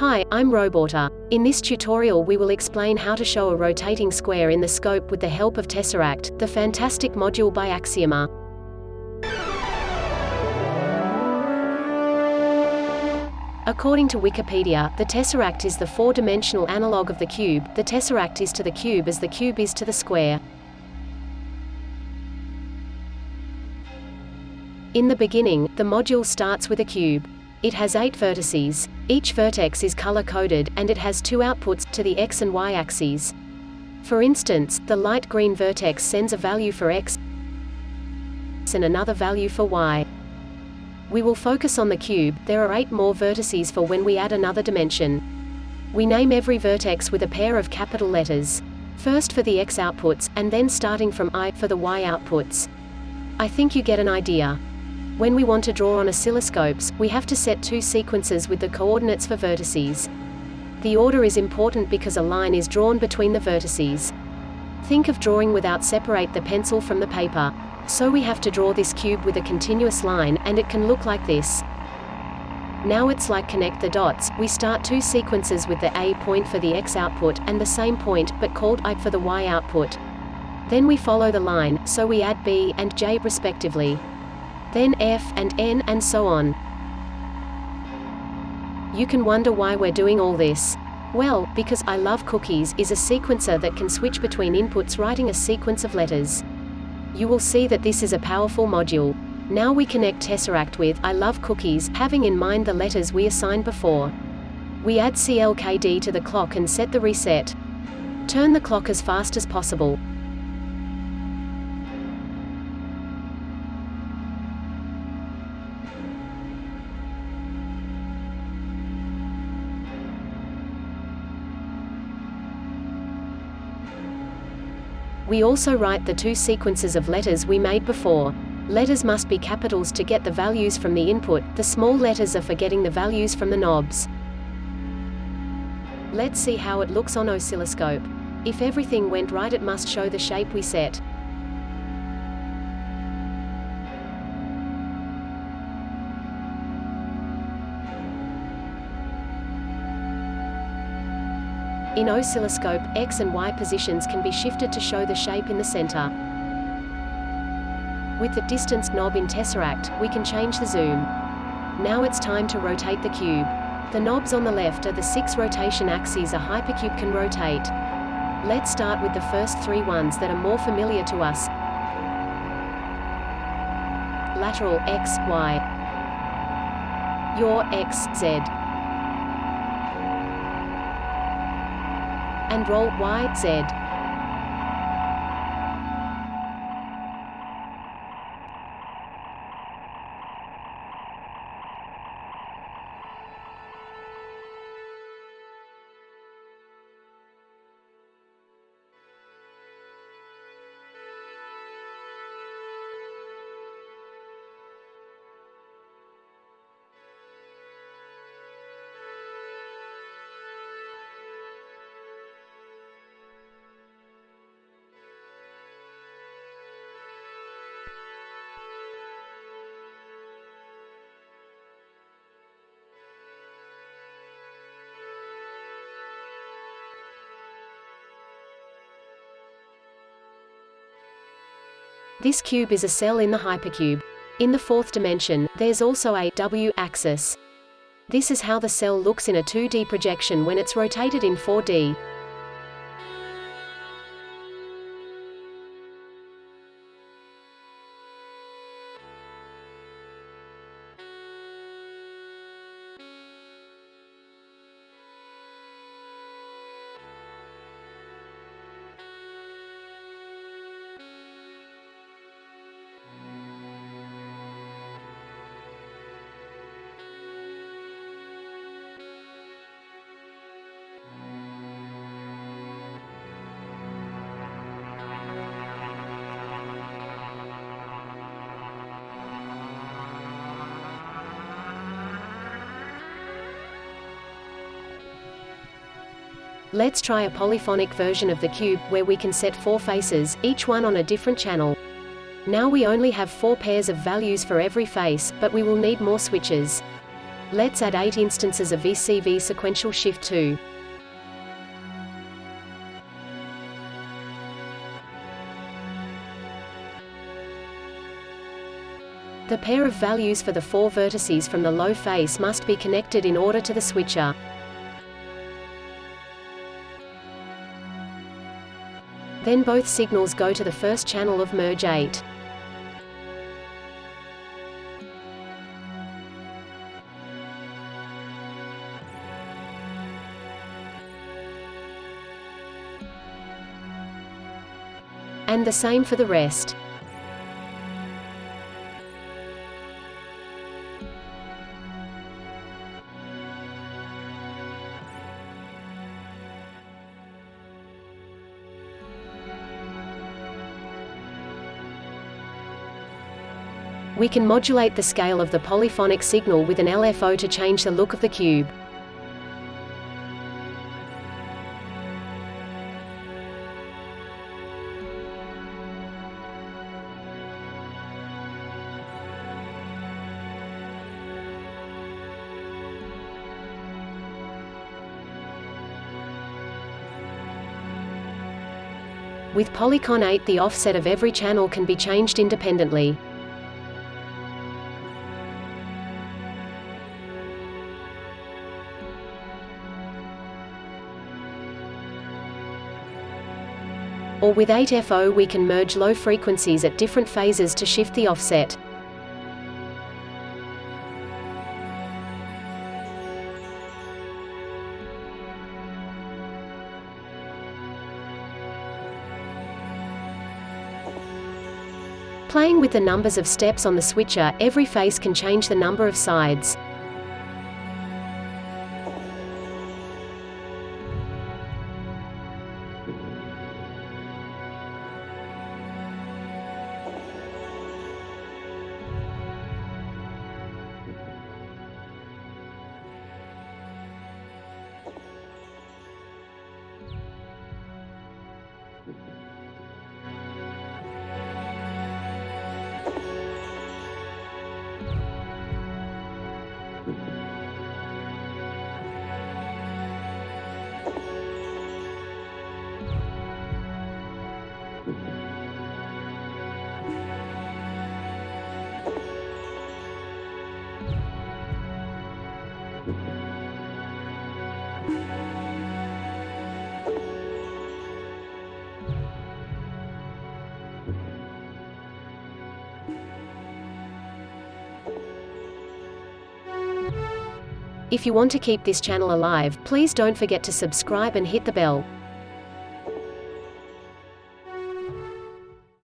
Hi, I'm Roborter. In this tutorial we will explain how to show a rotating square in the scope with the help of Tesseract, the fantastic module by Axioma. According to Wikipedia, the tesseract is the four-dimensional analog of the cube, the tesseract is to the cube as the cube is to the square. In the beginning, the module starts with a cube. It has eight vertices. Each vertex is color-coded, and it has two outputs, to the x and y axes. For instance, the light green vertex sends a value for x and another value for y. We will focus on the cube, there are eight more vertices for when we add another dimension. We name every vertex with a pair of capital letters. First for the x outputs, and then starting from i, for the y outputs. I think you get an idea. When we want to draw on oscilloscopes, we have to set two sequences with the coordinates for vertices. The order is important because a line is drawn between the vertices. Think of drawing without separate the pencil from the paper. So we have to draw this cube with a continuous line, and it can look like this. Now it's like connect the dots, we start two sequences with the A point for the X output, and the same point, but called I for the Y output. Then we follow the line, so we add B and J respectively. Then F and N and so on. You can wonder why we're doing all this. Well, because I love cookies is a sequencer that can switch between inputs writing a sequence of letters. You will see that this is a powerful module. Now we connect Tesseract with I love cookies, having in mind the letters we assigned before. We add CLKD to the clock and set the reset. Turn the clock as fast as possible. We also write the two sequences of letters we made before. Letters must be capitals to get the values from the input, the small letters are for getting the values from the knobs. Let's see how it looks on oscilloscope. If everything went right it must show the shape we set. In oscilloscope, X and Y positions can be shifted to show the shape in the center. With the distance knob in Tesseract, we can change the zoom. Now it's time to rotate the cube. The knobs on the left are the six rotation axes a hypercube can rotate. Let's start with the first three ones that are more familiar to us. Lateral, X, Y. Yaw, X, Z. and roll Y, Z. This cube is a cell in the hypercube. In the fourth dimension, there's also a W axis. This is how the cell looks in a 2D projection when it's rotated in 4D. Let's try a polyphonic version of the cube, where we can set four faces, each one on a different channel. Now we only have four pairs of values for every face, but we will need more switches. Let's add 8 instances of VCV sequential switch 2. The pair of values for the four vertices from the low face must be connected in order to the switcher. Then both signals go to the first channel of merge 8. And the same for the rest. We can modulate the scale of the polyphonic signal with an LFO to change the look of the cube. With Polycon 8 the offset of every channel can be changed independently. Or with 8FO we can merge low frequencies at different phases to shift the offset. Playing with the numbers of steps on the switcher, every face can change the number of sides. If you want to keep this channel alive, please don't forget to subscribe and hit the bell.